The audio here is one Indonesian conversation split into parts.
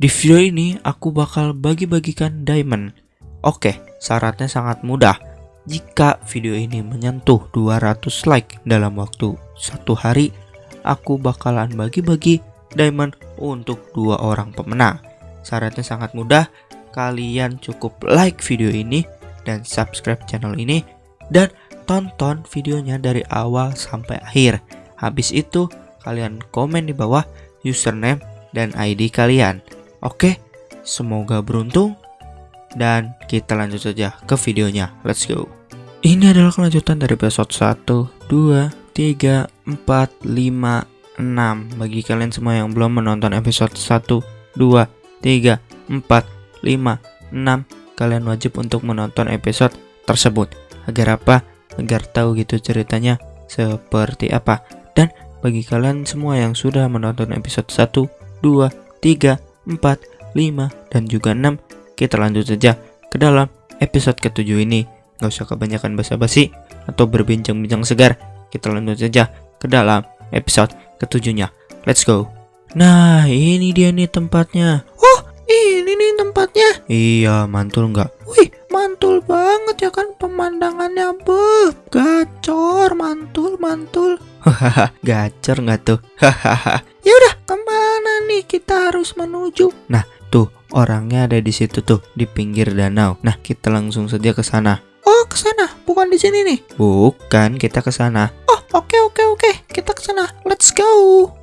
Di video ini aku bakal bagi-bagikan diamond. Oke, syaratnya sangat mudah. Jika video ini menyentuh 200 like dalam waktu satu hari, aku bakalan bagi-bagi diamond untuk dua orang pemenang. Syaratnya sangat mudah, kalian cukup like video ini dan subscribe channel ini dan tonton videonya dari awal sampai akhir. Habis itu, kalian komen di bawah username dan ID kalian. Oke, semoga beruntung dan kita lanjut saja ke videonya. Let's go. Ini adalah kelanjutan dari episode 1, 2, 3, 4, 5, 6 Bagi kalian semua yang belum menonton episode 1, 2, 3, 4, 5, 6 Kalian wajib untuk menonton episode tersebut Agar apa? agar tahu gitu ceritanya seperti apa. Dan bagi kalian semua yang sudah menonton episode 1, 2, 3, 4, 5, dan juga 6, kita lanjut saja ke dalam episode ketujuh ini. Gak usah kebanyakan basa-basi atau berbincang-bincang segar, kita lanjut saja ke dalam episode ketujuhnya. Let's go. Nah, ini dia nih tempatnya. Oh, ini nih tempatnya. Iya, mantul nggak? Wih, mantul banget ya kan pemandangannya be gacor mantul mantul hahaha gacor nggak tuh hahaha ya udah ke mana nih kita harus menuju nah tuh orangnya ada di situ tuh di pinggir danau nah kita langsung saja ke sana oh ke sana bukan di sini nih bukan kita ke sana oh oke okay, oke okay, oke okay. kita ke sana let's go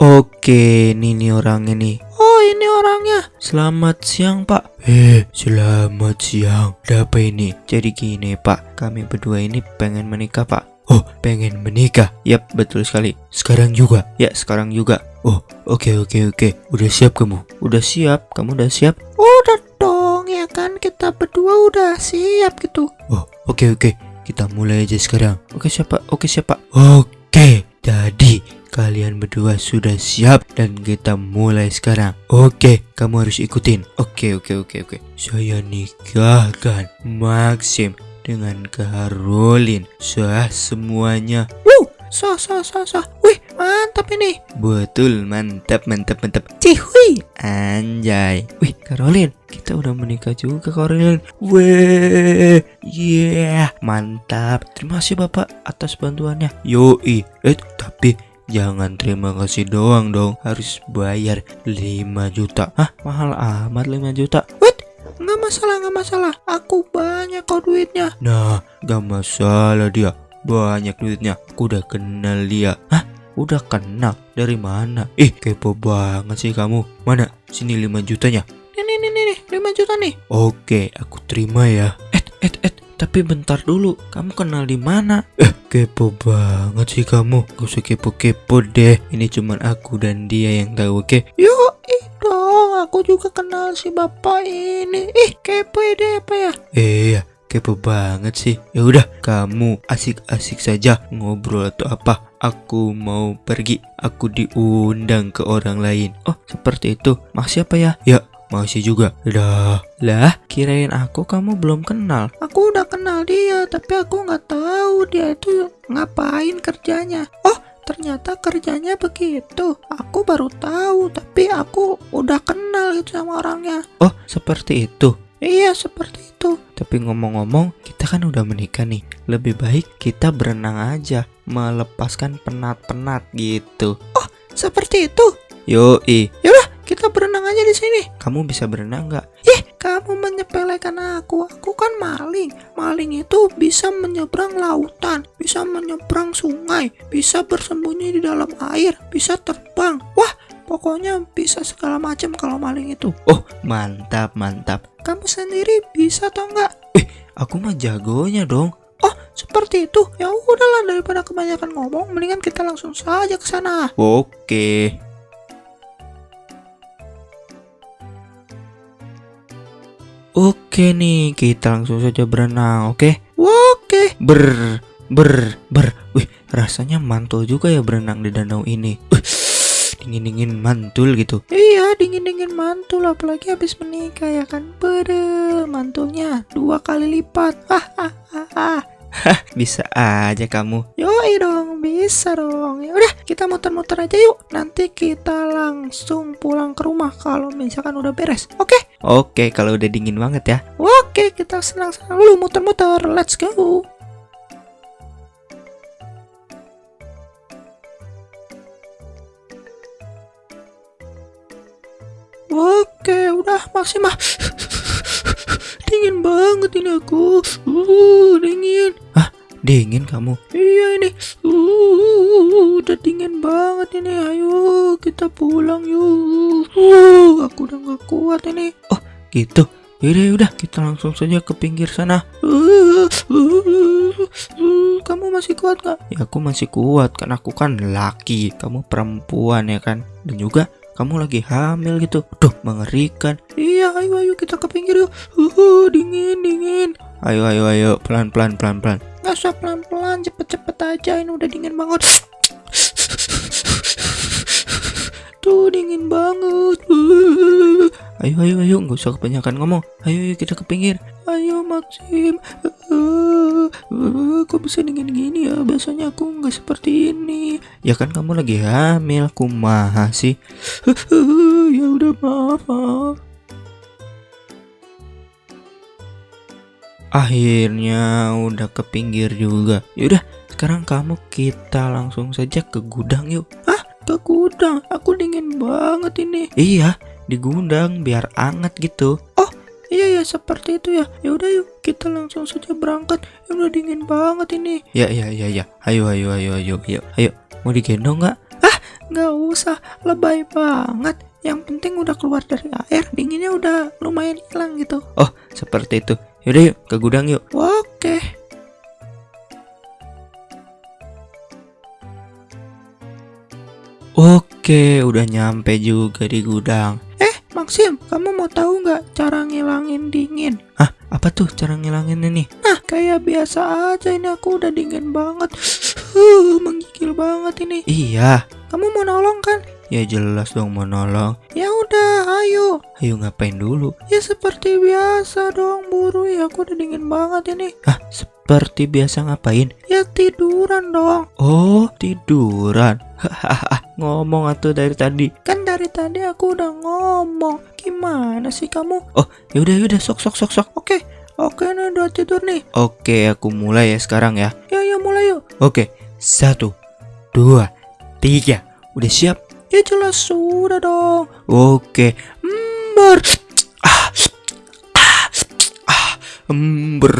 Oke, ini nih orangnya nih. Oh, ini orangnya. Selamat siang, Pak. Eh, selamat siang. Ada apa ini? Jadi gini, Pak. Kami berdua ini pengen menikah, Pak. Oh, pengen menikah? Yap, betul sekali. Sekarang juga? Ya, sekarang juga. Oh, oke, okay, oke, okay, oke. Okay. Udah siap kamu? Udah siap. Kamu udah siap? Udah dong, ya kan? Kita berdua udah siap gitu. Oh, oke, okay, oke. Okay. Kita mulai aja sekarang. Oke, siapa? Oke, siapa? Oke, jadi Kalian berdua sudah siap dan kita mulai sekarang. Oke, kamu harus ikutin. Oke, oke, oke, oke. Saya nikahkan Maxim dengan Caroline. Sah semuanya. Wuh, sah, sah, sah, sah. Wih, mantap ini. Betul, mantap, mantap, mantap. Cihui, anjay. Wih, Caroline, kita udah menikah juga Caroline. Weh, yeah, mantap. Terima kasih Bapak atas bantuannya. Yoi, eh tapi Jangan terima kasih doang dong Harus bayar 5 juta Hah mahal amat 5 juta Nggak masalah nggak masalah. Aku banyak kok duitnya. Nah gak masalah dia. Banyak duitnya. Aku udah kenal dia. Hah? Udah kenal? Dari mana? Ih kepo banget sih kamu. Mana? Sini 5 jutanya. Nih nih nih nih 5 juta nih. Oke aku terima ya tapi bentar dulu, kamu kenal di mana? Eh, kepo banget sih kamu. Gak usah kepo-kepo deh. Ini cuma aku dan dia yang tahu, oke? Okay? Ih dong, aku juga kenal si bapak ini. Ih, kepo deh apa ya? Iya, kepo banget sih. Ya udah, kamu asik-asik saja ngobrol atau apa. Aku mau pergi. Aku diundang ke orang lain. Oh, seperti itu. Masih apa ya? Ya, masih juga. Dah. Lah, kirain aku kamu belum kenal. Aku udah kenal dia, tapi aku nggak tahu dia itu ngapain kerjanya. Oh, ternyata kerjanya begitu. Aku baru tahu, tapi aku udah kenal itu sama orangnya. Oh, seperti itu. Iya, seperti itu. Tapi ngomong-ngomong, kita kan udah menikah nih. Lebih baik kita berenang aja, melepaskan penat-penat gitu. Oh, seperti itu. Yoi. Yaudah, kita berenang aja di sini. Kamu bisa berenang nggak? Ih, kamu menyepelekan aku. Aku kan maling. Maling itu bisa menyeberang lautan, bisa menyeberang sungai, bisa bersembunyi di dalam air, bisa terbang. Wah, pokoknya bisa segala macam kalau maling itu. Oh, mantap, mantap. Kamu sendiri bisa atau enggak? Eh, aku mah jagonya dong. Oh, seperti itu. Ya udahlah daripada kebanyakan ngomong, mendingan kita langsung saja ke sana. Oke. Oke nih, kita langsung saja berenang, oke? Oke. Ber, ber, ber. Wih, rasanya mantul juga ya berenang di danau ini. Wih, dingin-dingin mantul gitu. Iya, dingin-dingin mantul apalagi habis menikah ya kan. Bere, mantulnya dua kali lipat. Hahaha. Hah, bisa aja kamu. Dong, bisa dong. Ya udah, kita muter-muter aja yuk. Nanti kita langsung pulang ke rumah kalau misalkan udah beres. Oke? Oke, kalau udah dingin banget ya. Oke, kita senang-senang dulu muter-muter. Let's go. Oke, udah maksimal. dingin banget ini aku. Uh, dingin. Dingin kamu. Iya ini. Uh, udah dingin banget ini. Ayo kita pulang yuk. Uh, aku udah gak kuat ini. Gitu. Yaudah, yaudah, kita langsung saja ke pinggir sana. Uh, uh, uh, kamu masih kuat gak? Ya aku masih kuat kan aku kan laki, kamu perempuan ya kan. Dan juga kamu lagi hamil gitu. Duh, mengerikan. Iya, ayo ayo kita ke pinggir yuk. Uh, dingin dingin. Ayo, ayo, ayo, pelan-pelan, pelan-pelan. Gak usah pelan-pelan, cepet-cepet aja. Ini udah dingin banget. Tuh dingin banget. Ayo, ayo, ayo, nggak usah kebanyakan ngomong. Ayo, ayo kita ke pinggir. ayo Maxim. Kok bisa dingin gini ya? Biasanya aku nggak seperti ini. Ya kan kamu lagi hamil, kumaha sih? Ya udah maaf, Akhirnya udah ke pinggir juga. Yaudah, sekarang kamu kita langsung saja ke gudang yuk. Ke gudang, aku dingin banget ini. Iya, di gudang biar anget gitu. Iya ya seperti itu ya. Ya udah yuk kita langsung saja berangkat. Ya udah dingin banget ini. Ya, ya, ya, ya. Ayo, ayo, ayo, ayo, ayo. Ayo, mau digendong nggak? Nggak usah lebay banget. Yang penting udah keluar dari air, dinginnya udah lumayan hilang gitu. Oh, seperti itu. Yaudah yuk, ke gudang yuk. Oke. Oke, udah nyampe juga di gudang. Eh, Maxim, kamu mau tahu nggak cara ngilangin dingin? Hah, apa tuh cara ngilanginnya nih? Nah, kayak biasa aja ini aku udah dingin banget. Huh, menggigil banget ini. Iya, Kamu mau nolong kan? ya jelas dong mau nolong. Ya ayo. Ayo ngapain dulu? Ya seperti biasa dong, buru ya. Aku udah dingin banget ini. Hah, seperti biasa ngapain? Ya tiduran dong. Oh, tiduran. Hahaha, ngomong atuh dari tadi. Kan dari tadi aku udah ngomong. Gimana sih kamu? Oh, yaudah, yaudah, sok, sok, sok, sok. Oke, oke nih udah tidur nih. Oke, aku mulai ya sekarang ya. Ya ya mulai yuk. Oke, satu, dua, tiga. Udah siap? Ya jelas sudah dong. Oke, ember. Ah, ah, ah, ember.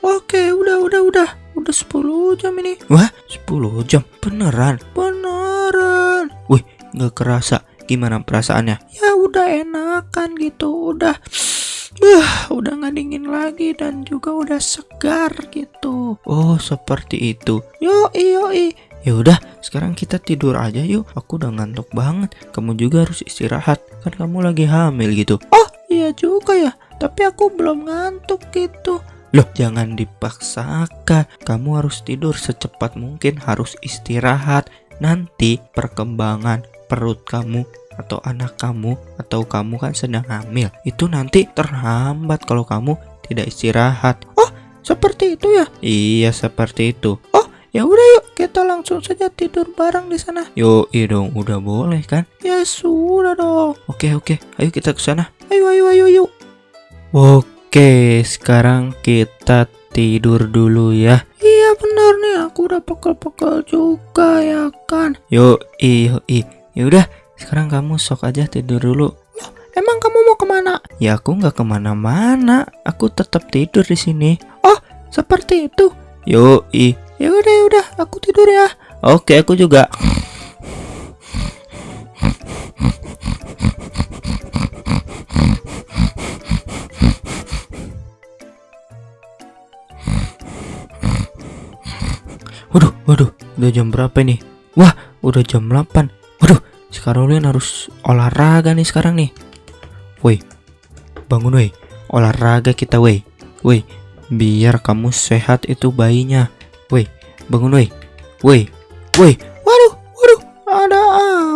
Oke, udah udah udah. Udah 10 jam ini. Wah, 10 jam beneran? Beneran. Nggak kerasa. Gimana perasaannya? Ya udah enakan gitu. Udah Uh, udah nggak dingin lagi dan juga udah segar gitu. Oh, seperti itu. Yo yoi. Ya udah, sekarang kita tidur aja yuk. Aku udah ngantuk banget. Kamu juga harus istirahat. Kan kamu lagi hamil gitu. Iya juga ya. Tapi aku belum ngantuk gitu. Loh, jangan dipaksakan. Kamu harus tidur secepat mungkin, harus istirahat. Nanti perkembangan perut kamu atau anak kamu atau kamu kan sedang hamil, itu nanti terhambat kalau kamu tidak istirahat. Seperti itu ya. Iya, seperti itu. Ya udah yuk, kita langsung saja tidur bareng di sana. Yo, dong, udah boleh kan? Ya sudah dong. Oke, oke. Ayo kita ke sana. Ayo ayo ayo yuk. Oke, sekarang kita tidur dulu ya. Iya benar nih, aku udah pegel-pegel juga ya kan. Yo, yo, Ya udah, sekarang kamu sok aja tidur dulu. Emang kamu mau ke mana? Ya aku nggak ke mana-mana, aku tetap tidur di sini. Seperti itu. Yo, i. Ya udah ya udah, aku tidur ya. Oke, aku juga. Waduh, waduh, udah jam berapa nih? Wah, udah jam 8. Waduh, si Caroline harus olahraga nih sekarang nih. Woi, bangun woi. Olahraga kita woi. Woi, biar kamu sehat itu bayinya. Woi, bangun woi. Woi, woi. Waduh, waduh, ada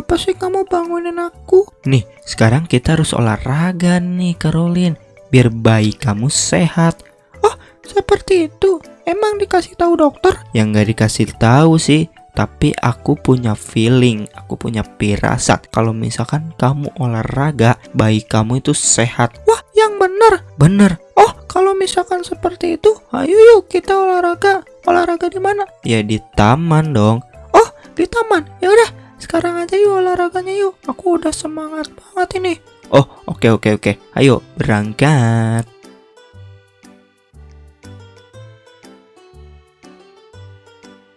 apa sih kamu bangunin aku? Nih, sekarang kita harus olahraga nih Caroline. biar bayi kamu sehat. Seperti itu. Emang dikasih tahu dokter? Yang nggak dikasih tahu sih, tapi aku punya feeling, aku punya pirasat kalau misalkan kamu olahraga, bayi kamu itu sehat. Wah, yang bener. Bener, Oh, kalau misalkan seperti itu, ayo yuk kita olahraga. Olahraga di mana? ya di taman dong. Di taman. Ya udah, sekarang aja yuk olahraganya yuk. Aku udah semangat banget ini. Oh, oke oke oke. Ayo berangkat.